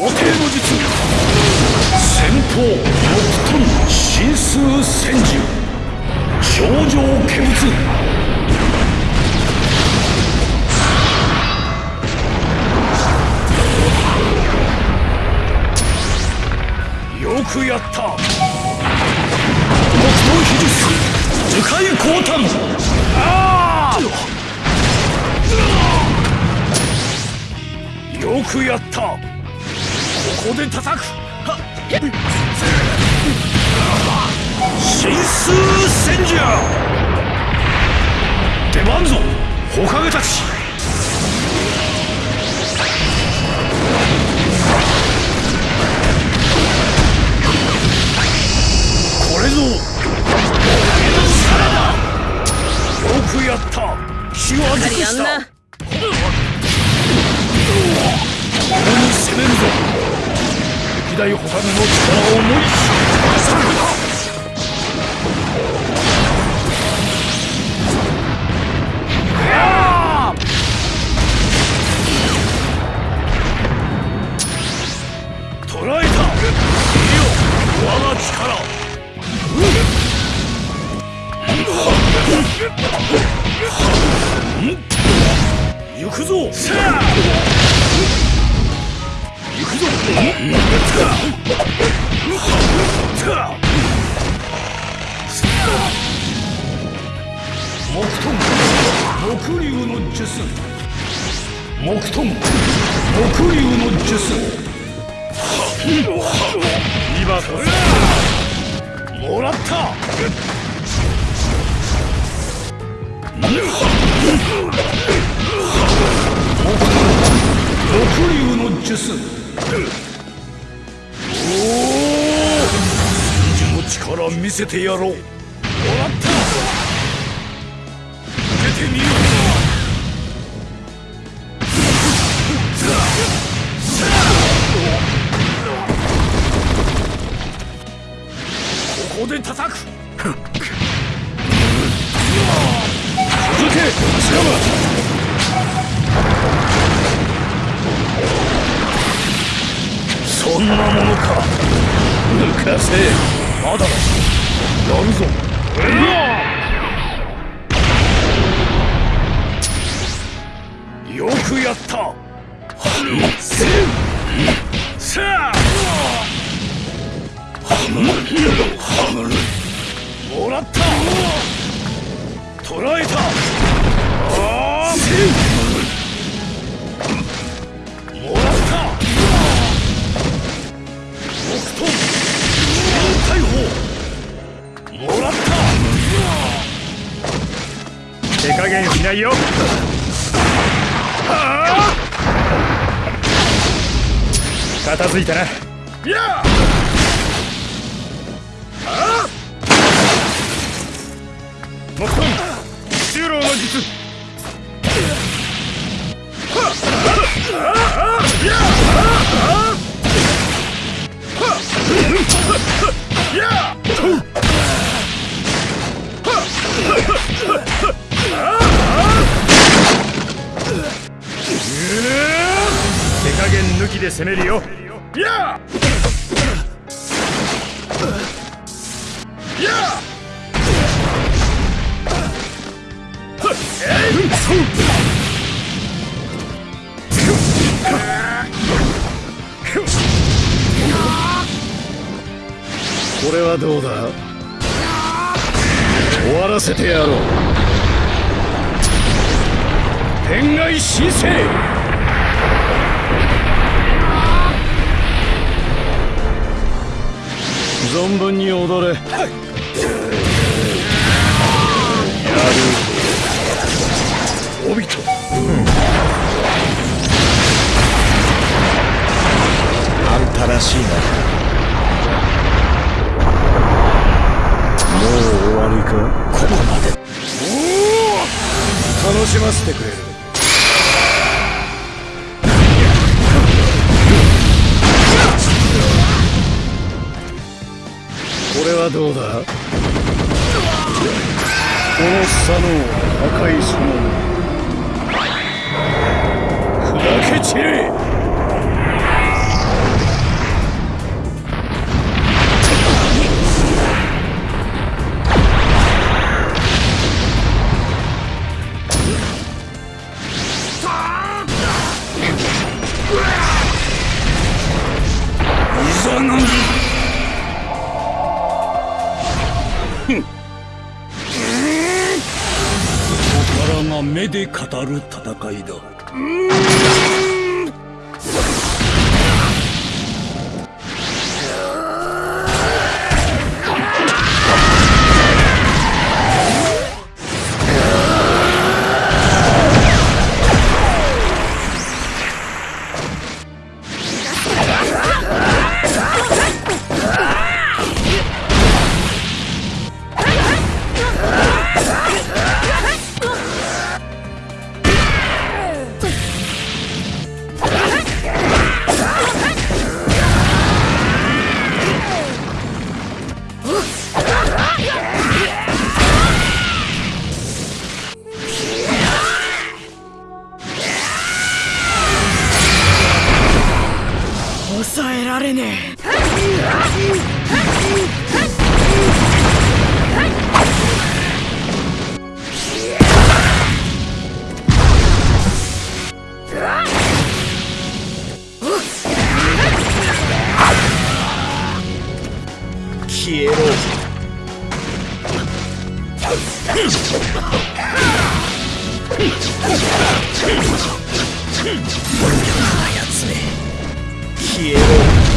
皇帝の術先方六トン神数千獣頂上化物よくやった木刀秘術樹海降誕ああよくやった。ここで叩く。神数戦じゃ出番ぞ。火影たち。これぞ。よくやった。気した。んな。ここに攻めるぞ歴代火影の力を思い知さるやー捕らえた。行くぞ術。木遁木竜の術。今こそもらった。木竜の術。おお真珠の力見せてやろう。で叩く。続けシラそんなものか。抜かせまだだ。やるぞ。よくやった。せ捕らえた。あーもらった。木遁大砲もらった。手加減しないよ。片付いたな。や木遁中老の術手加減抜きで攻めるよ。ややこれはどうだ?終わらせてやろう。天外神聖存分に踊れ。帯らしいな。もう終わりか？ここまで。楽しませてくれる。これはどうだ？この佐野破壊そのもの砕け散れ！ここからが目で語る戦いだられねえ。消えろ。消え quiero.